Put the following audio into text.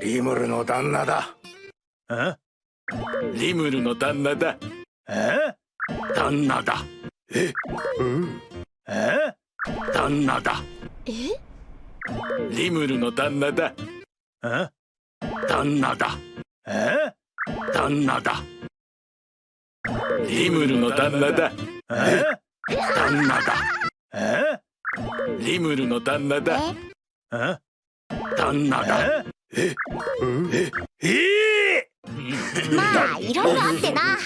リムルの旦那だ。え？リムルの旦那だ。え？旦那だ。え？うん。え？旦那だ。え？リムルの旦那だ。え？旦那だ。え？旦那だ。リムルの旦那だ。え？旦那だ。え？リムルの旦那だ。え？旦那だ。え？うんえ？え？まあいろいろあってな